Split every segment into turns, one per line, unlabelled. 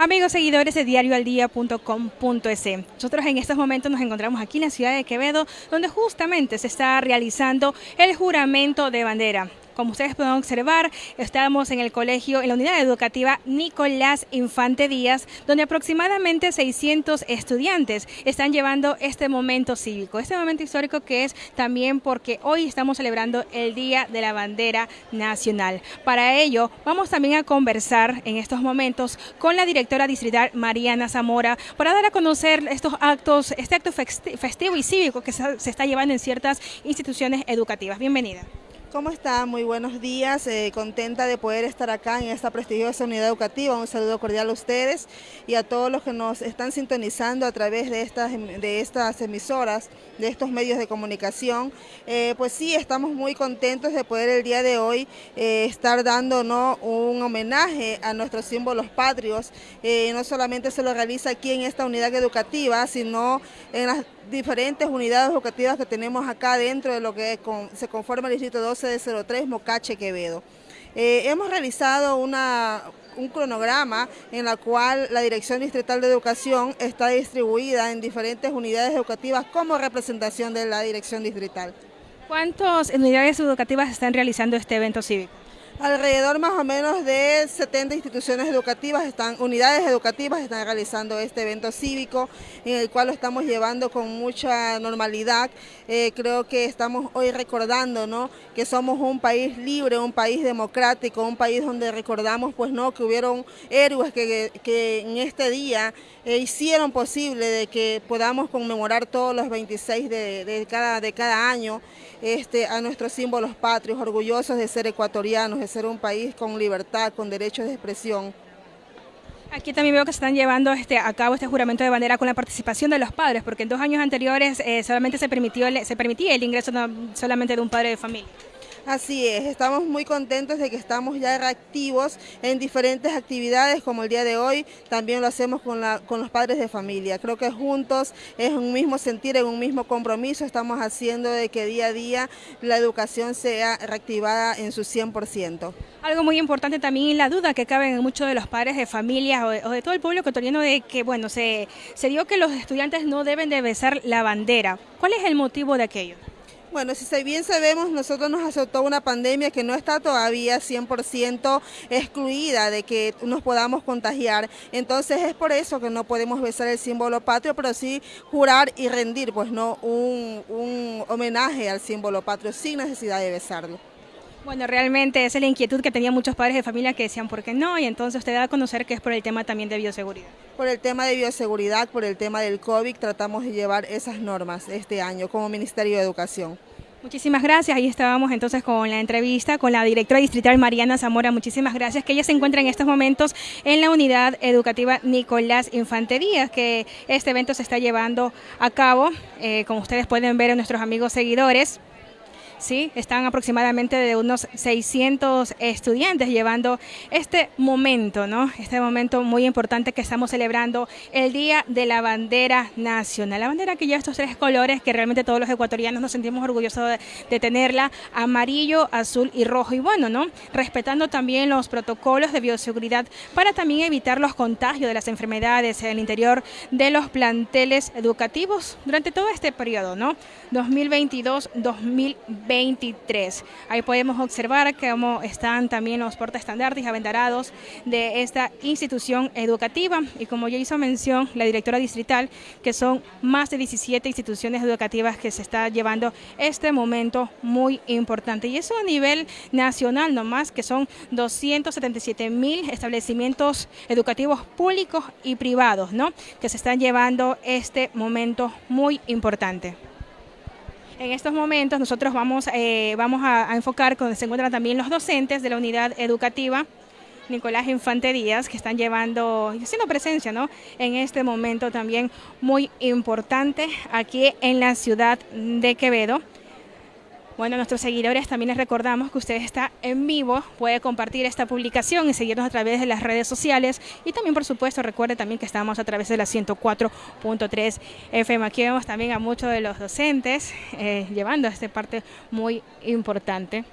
Amigos seguidores de diarioaldía.com.es, nosotros en estos momentos nos encontramos aquí en la ciudad de Quevedo, donde justamente se está realizando el juramento de bandera. Como ustedes pueden observar, estamos en el colegio, en la unidad educativa Nicolás Infante Díaz, donde aproximadamente 600 estudiantes están llevando este momento cívico, este momento histórico que es también porque hoy estamos celebrando el Día de la Bandera Nacional. Para ello, vamos también a conversar en estos momentos con la directora distrital Mariana Zamora para dar a conocer estos actos, este acto festivo y cívico que se está llevando en ciertas instituciones educativas. Bienvenida.
¿Cómo está? Muy buenos días, eh, contenta de poder estar acá en esta prestigiosa unidad educativa. Un saludo cordial a ustedes y a todos los que nos están sintonizando a través de estas, de estas emisoras, de estos medios de comunicación. Eh, pues sí, estamos muy contentos de poder el día de hoy eh, estar dando ¿no? un homenaje a nuestros símbolos patrios. no solamente se lo realiza aquí en esta unidad educativa, sino en las diferentes unidades educativas que tenemos acá dentro de lo que se conforma el Distrito 2 CD03 Mocache Quevedo. Eh, hemos realizado una, un cronograma en la cual la Dirección Distrital de Educación está distribuida en diferentes unidades educativas como representación de la Dirección Distrital.
¿Cuántas unidades educativas están realizando este evento cívico?
Alrededor más o menos de 70 instituciones educativas, están, unidades educativas están realizando este evento cívico en el cual lo estamos llevando con mucha normalidad eh, creo que estamos hoy recordando ¿no? que somos un país libre, un país democrático, un país donde recordamos pues, ¿no? que hubieron héroes que, que en este día eh, hicieron posible de que podamos conmemorar todos los 26 de, de, cada, de cada año este, a nuestros símbolos patrios, orgullosos de ser ecuatorianos, ser un país con libertad, con derechos de expresión.
Aquí también veo que se están llevando este, a cabo este juramento de bandera con la participación de los padres, porque en dos años anteriores eh, solamente se, permitió, se permitía el ingreso solamente de un padre de familia.
Así es, estamos muy contentos de que estamos ya reactivos en diferentes actividades como el día de hoy, también lo hacemos con, con los padres de familia. Creo que juntos es un mismo sentir, en un mismo compromiso, estamos haciendo de que día a día la educación sea reactivada en su 100%.
Algo muy importante también la duda que cabe en muchos de los padres de familia o de, todo el pueblo ecuatoriano de que, bueno, se, se dio que los estudiantes no deben de besar la bandera. ¿Cuál es el motivo de aquello?
Bueno, si bien sabemos, nosotros nos azotó una pandemia que no está todavía 100% excluida de que nos podamos contagiar. Entonces es por eso que no podemos besar el símbolo patrio, pero sí jurar y rendir, pues no un, un homenaje al símbolo patrio sin necesidad de besarlo.
Bueno, realmente esa es la inquietud que tenían muchos padres de familia que decían por qué no, y entonces usted da a conocer que es por el tema también de bioseguridad.
Por el tema de bioseguridad, por el tema del COVID, tratamos de llevar esas normas este año como Ministerio de Educación.
Muchísimas gracias. Ahí estábamos entonces con la entrevista con la directora distrital Mariana Zamora. Muchísimas gracias. Que ella se encuentra en estos momentos en la unidad educativa Nicolás Infante Díaz, que este evento se está llevando a cabo, eh, como ustedes pueden ver en nuestros amigos seguidores. ¿Sí? Están aproximadamente de unos 600 estudiantes llevando este momento, ¿no? Este momento muy importante que estamos celebrando, el Día de la Bandera Nacional. La bandera que lleva estos tres colores que realmente todos los ecuatorianos nos sentimos orgullosos de, tenerla, amarillo, azul y rojo. Y bueno, ¿no? Respetando también los protocolos de bioseguridad para también evitar los contagios de las enfermedades en el interior de los planteles educativos durante todo este periodo, ¿no? 2022-2020. 23. Ahí podemos observar cómo están también los portaestandartes aventarados de esta institución educativa y como ya hizo mención la directora distrital, que son más de 17 instituciones educativas que se está llevando este momento muy importante. Y eso a nivel nacional nomás, que son 277 mil establecimientos educativos públicos y privados, ¿no? Que se están llevando este momento muy importante. En estos momentos nosotros vamos, eh, vamos a, enfocar donde se encuentran también los docentes de la unidad educativa Nicolás Infante Díaz, que están llevando, haciendo presencia ¿no? en este momento también muy importante aquí en la ciudad de Quevedo. Bueno, a nuestros seguidores también les recordamos que usted está en vivo, puede compartir esta publicación y seguirnos a través de las redes sociales y también, por supuesto, recuerde también que estamos a través de la 104.3 FM. Aquí vemos también a muchos de los docentes eh, llevando esta parte muy importante.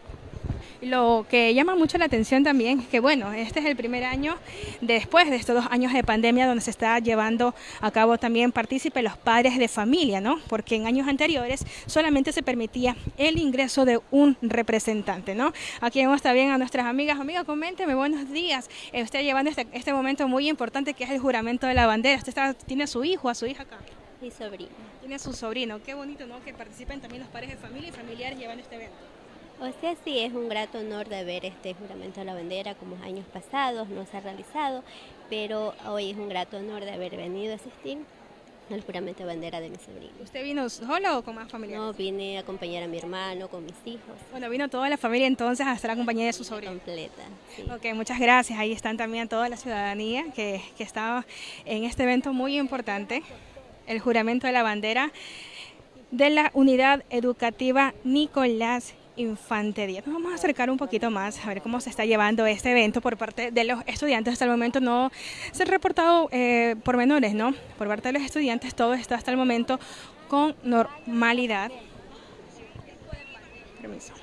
Lo que llama mucho la atención también es que, bueno, este es el primer año después de estos dos años de pandemia donde se está llevando a cabo también partícipe los padres de familia, ¿no? Porque en años anteriores solamente se permitía el ingreso de un representante, ¿no? Aquí vemos también a nuestras amigas. Amiga, coménteme, buenos días. Eh, usted llevando este, este, momento muy importante que es el juramento de la bandera. Usted está, tiene a su hijo, a su hija acá.
Mi sobrino.
Tiene a su sobrino. Qué bonito, ¿no? Que participen también los padres de familia y familiares llevando este evento.
O sea, sí, es un grato honor de ver este juramento de la bandera como años pasados, no se ha realizado, pero hoy es un grato honor de haber venido a asistir al juramento de bandera de mi sobrino.
¿Usted vino solo o con más familia?
No, vine a acompañar a mi hermano, con mis hijos.
Bueno, vino toda la familia entonces a estar acompañada de su sobrino.
Completa, sí.
Ok, muchas gracias. Ahí están también toda la ciudadanía que, que está en este evento muy importante, el juramento de la bandera de la Unidad Educativa Nicolás Infante Díaz. Nos vamos a acercar un poquito más a ver cómo se está llevando este evento por parte de los estudiantes. Hasta el momento no se han reportado eh, pormenores, ¿no? Por parte de los estudiantes todo está hasta el momento con normalidad. Permiso.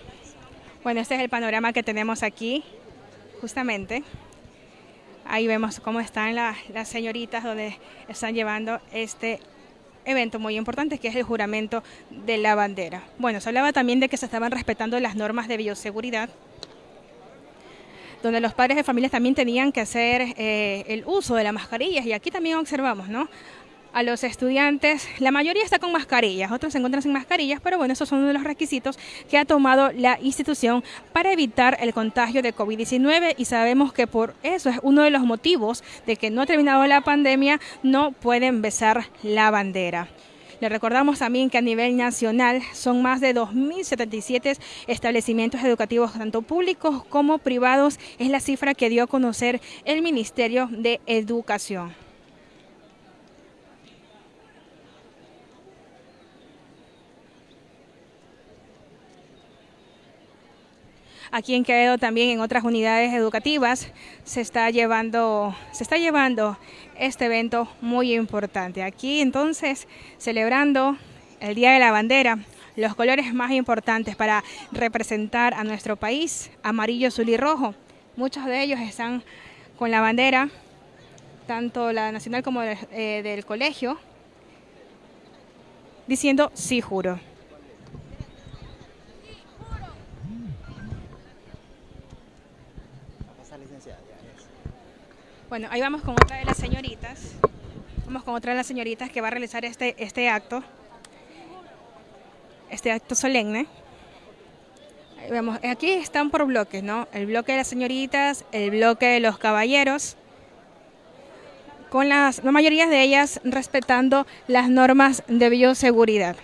Bueno, este es el panorama que tenemos aquí, justamente. Ahí vemos cómo están las señoritas donde están llevando este evento muy importante que es el juramento de la bandera. Bueno, se hablaba también de que se estaban respetando las normas de bioseguridad, donde los padres de familias también tenían que hacer eh, el uso de las mascarillas y aquí también observamos, ¿no? A los estudiantes, la mayoría está con mascarillas, otros se encuentran sin mascarillas, pero bueno, esos son uno de los requisitos que ha tomado la institución para evitar el contagio de COVID-19 y sabemos que por eso es uno de los motivos de que no ha terminado la pandemia, no pueden besar la bandera. Le recordamos también que a nivel nacional son más de 2.077 establecimientos educativos, tanto públicos como privados, es la cifra que dio a conocer el Ministerio de Educación. Aquí en Quevedo también en otras unidades educativas se está llevando, se está llevando este evento muy importante. Aquí entonces celebrando el Día de la Bandera, los colores más importantes para representar a nuestro país, amarillo, azul y rojo. Muchos de ellos están con la bandera, tanto la nacional como eh, del colegio, diciendo sí juro. Bueno, ahí vamos con otra de las señoritas. Vamos con otra de las señoritas que va a realizar este, este acto. Este acto solemne. Ahí aquí están por bloques, ¿no? El bloque de las señoritas, el bloque de los caballeros. Con las, la mayoría de ellas respetando las normas de bioseguridad.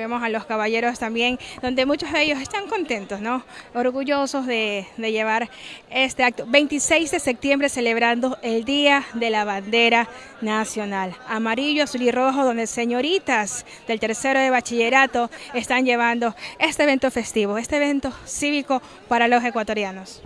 Vemos a los caballeros también, donde muchos de ellos están contentos, ¿no? Orgullosos de, llevar este acto. 26 de septiembre celebrando el Día de la Bandera Nacional. Amarillo, azul y rojo, donde señoritas del tercero de bachillerato están llevando este evento festivo, este evento cívico para los ecuatorianos.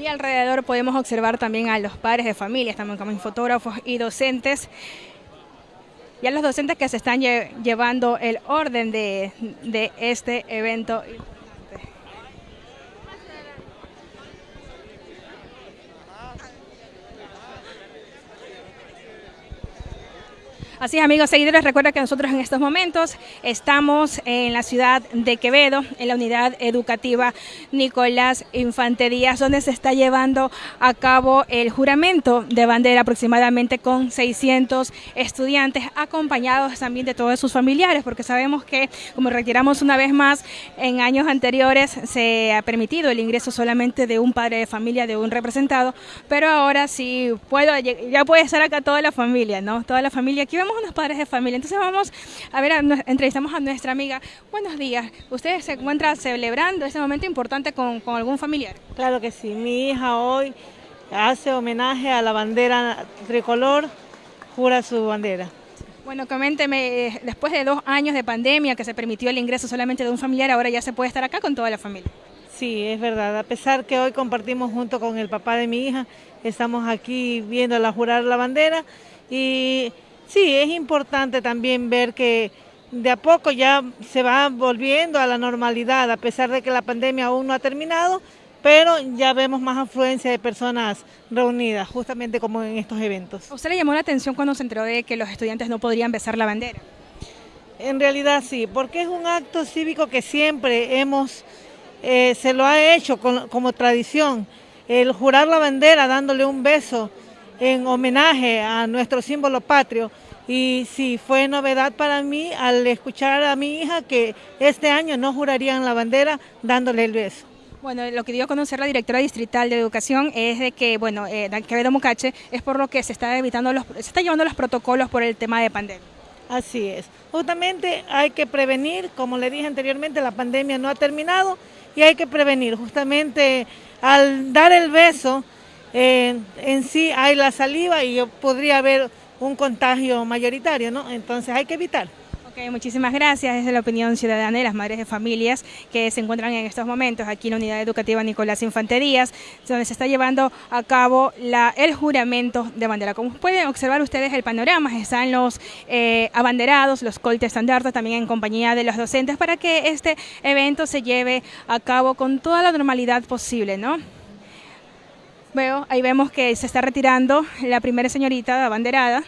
Y alrededor podemos observar también a los padres de familia, también como fotógrafos y docentes. Y a los docentes que se están llevando el orden de, de este evento. Así es, amigos seguidores, recuerda que nosotros en estos momentos estamos en la ciudad de Quevedo, en la unidad educativa Nicolás Infante Díaz, donde se está llevando a cabo el juramento de bandera aproximadamente con 600 estudiantes, acompañados también de todos sus familiares, porque sabemos que, como retiramos una vez más, en años anteriores se ha permitido el ingreso solamente de un padre de familia, de un representado, pero ahora sí puedo, ya puede estar acá toda la familia, ¿no? Toda la familia aquí unos padres de familia. Entonces vamos a ver, entrevistamos a nuestra amiga. Buenos días. ¿Usted se encuentra celebrando este momento importante con, con algún familiar?
Claro que sí. Mi hija hoy hace homenaje a la bandera tricolor, jura su bandera.
Bueno, coménteme, eh, después de dos años de pandemia que se permitió el ingreso solamente de un familiar, ahora ya se puede estar acá con toda la familia.
Sí, es verdad. A pesar que hoy compartimos junto con el papá de mi hija, estamos aquí viéndola jurar la bandera y sí, es importante también ver que de a poco ya se va volviendo a la normalidad, a pesar de que la pandemia aún no ha terminado, pero ya vemos más afluencia de personas reunidas, justamente como en estos eventos.
usted le llamó la atención cuando se enteró de que los estudiantes no podrían besar la bandera?
En realidad sí, porque es un acto cívico que siempre hemos, eh, se lo ha hecho como tradición, el jurar la bandera dándole un beso en homenaje a nuestro símbolo patrio. Y sí, fue novedad para mí al escuchar a mi hija que este año no jurarían la bandera dándole el beso.
Bueno, lo que dio a conocer la directora distrital de educación es de que, bueno, eh, Quevedo Mucache es por lo que se está evitando los, se está llevando los protocolos por el tema de pandemia.
Así es. Justamente hay que prevenir, como le dije anteriormente, la pandemia no ha terminado y hay que prevenir. Justamente al dar el beso, en sí hay la saliva y podría haber un contagio mayoritario, ¿no? Entonces hay que evitar.
Ok, muchísimas gracias. Es la opinión ciudadana de las madres de familias que se encuentran en estos momentos aquí en la Unidad Educativa Nicolás Infanterías, donde se está llevando a cabo la, el juramento de bandera. Como pueden observar ustedes el panorama, están los eh, abanderados, los coltes estandartes, también en compañía de los docentes, para que este evento se lleve a cabo con toda la normalidad posible, ¿no? Veo, ahí vemos que se está retirando la primera señorita abanderada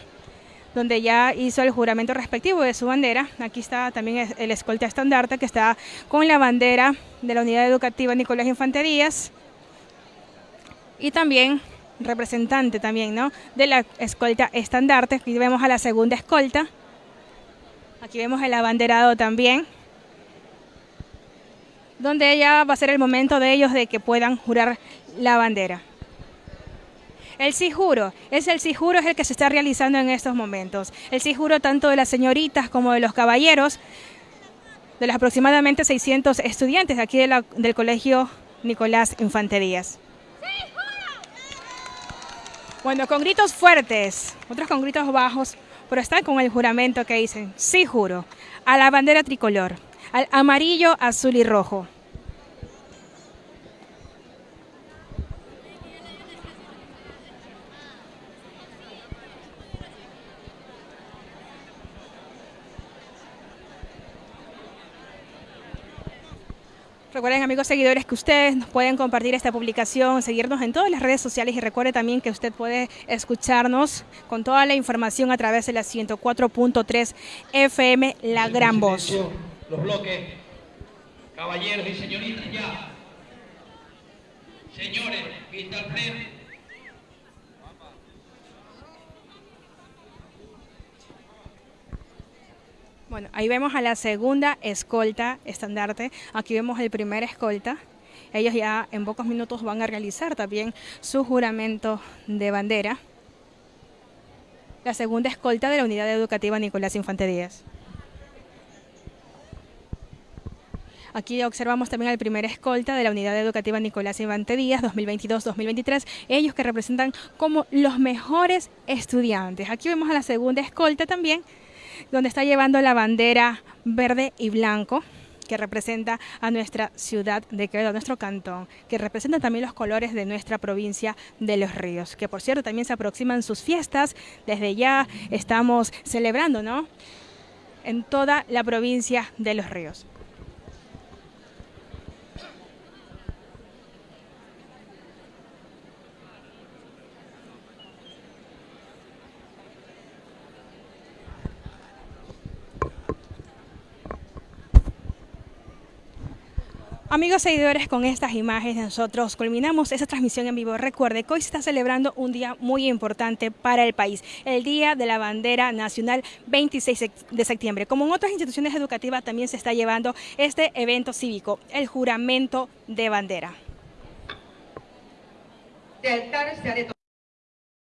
donde ya hizo el juramento respectivo de su bandera. Aquí está también el escolta estandarte que está con la bandera de la unidad educativa Nicolás Infanterías y también representante también, ¿no? De la escolta estandarte. Aquí vemos a la segunda escolta. Aquí vemos el abanderado también. Donde ya va a ser el momento de ellos de que puedan jurar la bandera. El sí juro, es el sí juro es el que se está realizando en estos momentos. El sí juro tanto de las señoritas como de los caballeros, de los aproximadamente 600 estudiantes aquí del Colegio Nicolás Infanterías. Bueno, con gritos fuertes, otros con gritos bajos, pero están con el juramento que dicen, sí juro, a la bandera tricolor, al amarillo, azul y rojo. Amigos seguidores que ustedes nos pueden compartir esta publicación, seguirnos en todas las redes sociales y recuerde también que usted puede escucharnos con toda la información a través de la 104.3 FM La Gran Voz.
Los bloques, caballeros y señoritas ya. Señores, vista al frente.
Bueno, ahí vemos a la segunda escolta estandarte. Aquí vemos el primer escolta. Ellos ya en pocos minutos van a realizar también su juramento de bandera. La segunda escolta de la unidad educativa Nicolás Infante Díaz. Aquí observamos también al primer escolta de la unidad educativa Nicolás Infante Díaz 2022-2023, ellos que representan como los mejores estudiantes. Aquí vemos a la segunda escolta también donde está llevando la bandera verde y blanco que representa a nuestra ciudad de Quevedo, a nuestro cantón, que representa también los colores de nuestra provincia de Los Ríos, que por cierto también se aproximan sus fiestas, desde ya estamos celebrando, ¿no? En toda la provincia de Los Ríos. Amigos seguidores, con estas imágenes nosotros culminamos esa transmisión en vivo. Recuerde que hoy se está celebrando un día muy importante para el país, el Día de la Bandera Nacional 26 de septiembre. Como en otras instituciones educativas también se está llevando este evento cívico, el juramento de bandera.
De